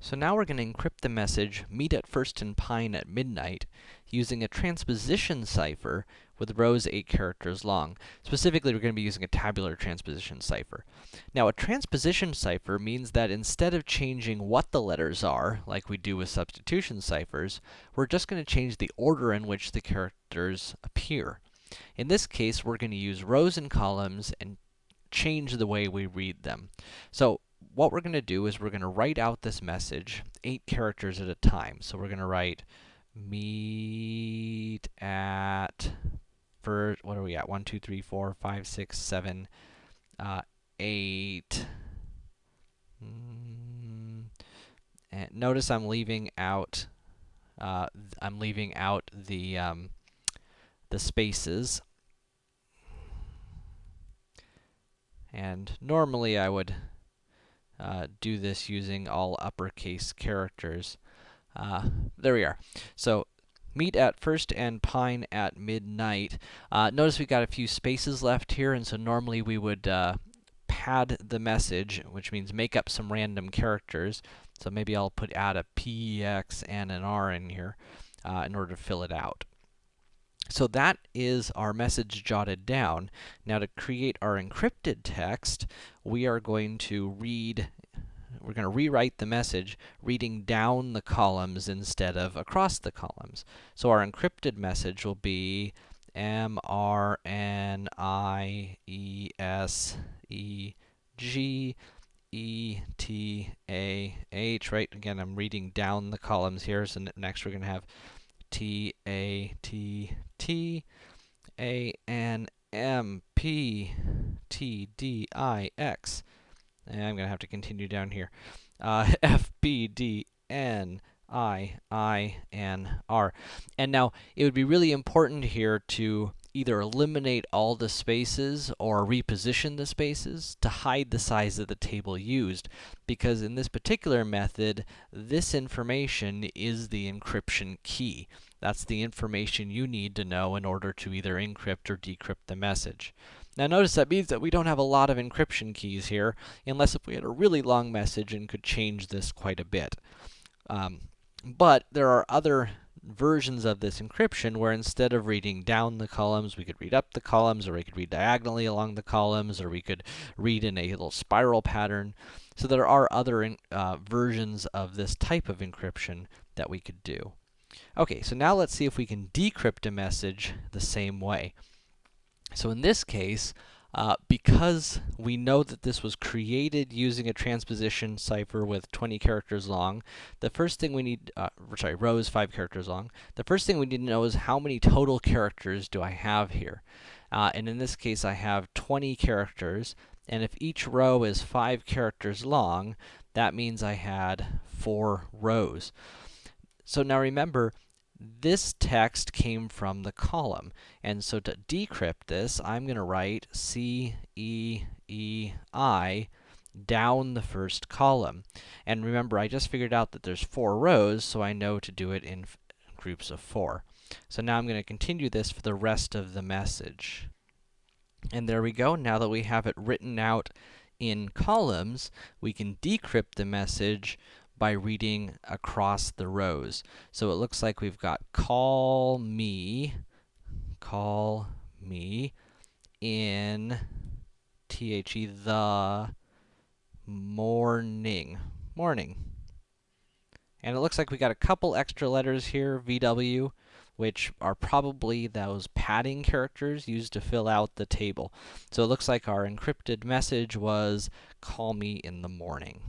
So now we're going to encrypt the message, meet at First and Pine at midnight, using a transposition cipher with rows 8 characters long. Specifically, we're going to be using a tabular transposition cipher. Now, a transposition cipher means that instead of changing what the letters are, like we do with substitution ciphers, we're just going to change the order in which the characters appear. In this case, we're going to use rows and columns and change the way we read them. So, what we're going to do is we're going to write out this message, eight characters at a time. So we're going to write meet at first, what are we at? One, two, three, four, five, six, seven, uh, 8. Mm, and notice I'm leaving out, uh, I'm leaving out the, um, the spaces. And normally I would uh, do this using all uppercase characters. Uh, there we are. So, meet at first and pine at midnight. Uh, notice we've got a few spaces left here, and so normally we would uh, pad the message, which means make up some random characters. So maybe I'll put add a a P, X, and an R in here uh, in order to fill it out. So that is our message jotted down. Now to create our encrypted text, we are going to read we're going to rewrite the message reading down the columns instead of across the columns. So our encrypted message will be M R N I E S E G E T A H, right? Again, I'm reading down the columns here, so next we're going to have T A T T A N M P T D I X. And I'm going to have to continue down here. Uh, F B D N I I N R. And now, it would be really important here to either eliminate all the spaces or reposition the spaces to hide the size of the table used, because in this particular method, this information is the encryption key. That's the information you need to know in order to either encrypt or decrypt the message. Now notice that means that we don't have a lot of encryption keys here, unless if we had a really long message and could change this quite a bit. Um, but there are other versions of this encryption where instead of reading down the columns, we could read up the columns, or we could read diagonally along the columns, or we could read in a little spiral pattern. So there are other in, uh, versions of this type of encryption that we could do. Okay, so now let's see if we can decrypt a message the same way. So in this case, uh, because we know that this was created using a transposition cipher with 20 characters long, the first thing we need, uh, sorry, rows 5 characters long, the first thing we need to know is how many total characters do I have here? Uh, and in this case, I have 20 characters, and if each row is 5 characters long, that means I had 4 rows. So now remember, this text came from the column. And so to decrypt this, I'm going to write C E E I down the first column. And remember, I just figured out that there's four rows, so I know to do it in groups of four. So now I'm going to continue this for the rest of the message. And there we go. Now that we have it written out in columns, we can decrypt the message by reading across the rows. So it looks like we've got call me, call me in the the morning, morning. And it looks like we got a couple extra letters here, VW, which are probably those padding characters used to fill out the table. So it looks like our encrypted message was, call me in the morning.